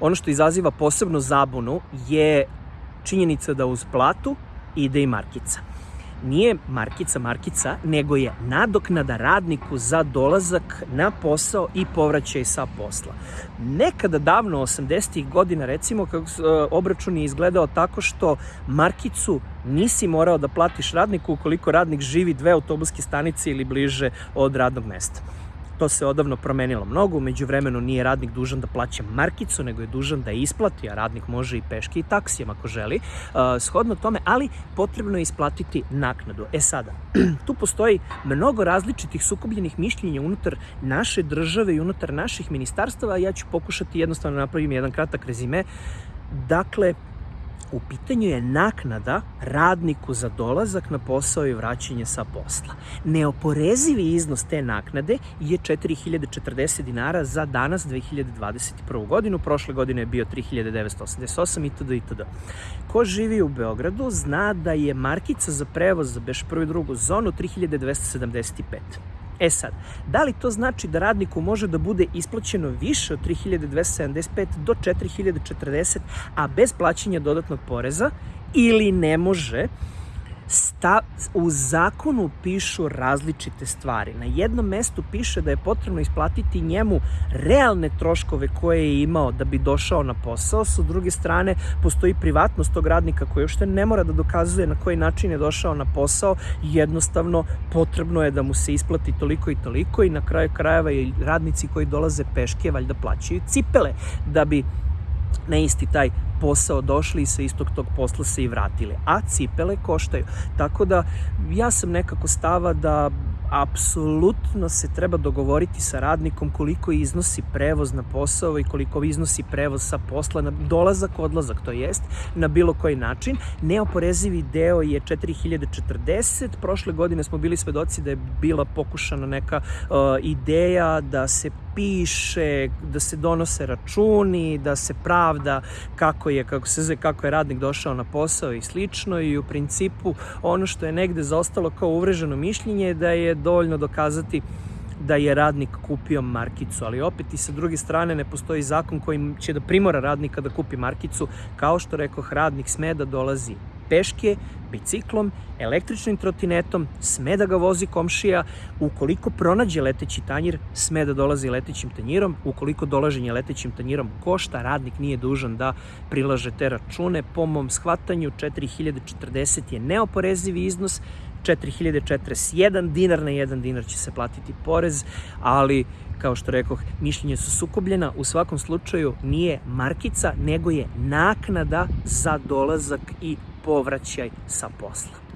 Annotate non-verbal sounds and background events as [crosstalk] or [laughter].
ono što izaziva posebnu zabunu je činjenica da uz platu ide i markica nije markica markica, nego je nadoknada radniku za dolazak na posao i povraćaj sa posla. Nekada davno, 80. godina, recimo, kako e, obračun je izgledao tako što markicu nisi morao da platiš radniku ukoliko radnik živi dve autobuske stanice ili bliže od radnog mesta. To se odavno promenilo mnogo, umeđu vremenu nije radnik dužan da plaća markicu, nego je dužan da isplati, a radnik može i peške i taksijem ako želi, uh, shodno tome, ali potrebno je isplatiti naknadu. E sada, [clears throat] tu postoji mnogo različitih sukobljenih mišljenja unutar naše države i unutar naših ministarstava, ja ću pokušati jednostavno da napravim jedan kratak rezime. Dakle, U pitanju je naknada radniku za dolazak na posao i vraćanje sa posla. Neoporezivi iznos te naknade je 4040 dinara za danas 2021. godinu. Prošle godine je bio 3988 itd. itd. Ko živi u Beogradu zna da je markica za prevoz za Beš prvu i drugu zonu 3275. E sad, da li to znači da radniku može da bude isplaćeno više od 3275 do 4040, a bez plaćanja dodatnog poreza, ili ne može, sta, u zakonu pišu različite stvari. Na jednom mestu piše da je potrebno isplatiti njemu realne troškove koje je imao da bi došao na posao. Sa druge strane, postoji privatnost tog radnika koji uopšte ne mora da dokazuje na koji način je došao na posao. Jednostavno, potrebno je da mu se isplati toliko i toliko i na kraju krajeva i radnici koji dolaze peške valjda plaćaju cipele da bi na isti taj posao došli i sa istog tog posla se i vratili. A cipele koštaju. Tako da ja sam nekako stava da apsolutno se treba dogovoriti sa radnikom koliko iznosi prevoz na posao i koliko iznosi prevoz sa posla na dolazak, odlazak, to jest na bilo koji način. Neoporezivi deo je 4040, prošle godine smo bili svedoci da je bila pokušana neka uh, ideja da se piše, da se donose računi, da se pravda kako je, kako se zove, kako je radnik došao na posao i slično. I u principu ono što je negde zaostalo kao uvreženo mišljenje je da je dovoljno dokazati da je radnik kupio markicu, ali opet i sa druge strane ne postoji zakon koji će da primora radnika da kupi markicu, kao što rekoh, radnik sme da dolazi peške, biciklom, električnim trotinetom, sme da ga vozi komšija, ukoliko pronađe leteći tanjir, sme da dolazi letećim tanjirom, ukoliko dolaženje letećim tanjirom košta, radnik nije dužan da prilaže te račune. Po mom shvatanju 4040 je neoporezivi iznos, 4041 dinar na 1 dinar će se platiti porez, ali kao što rekoh, mišljenje su sukobljena, u svakom slučaju nije markica, nego je naknada za dolazak i povraćaj sa posla.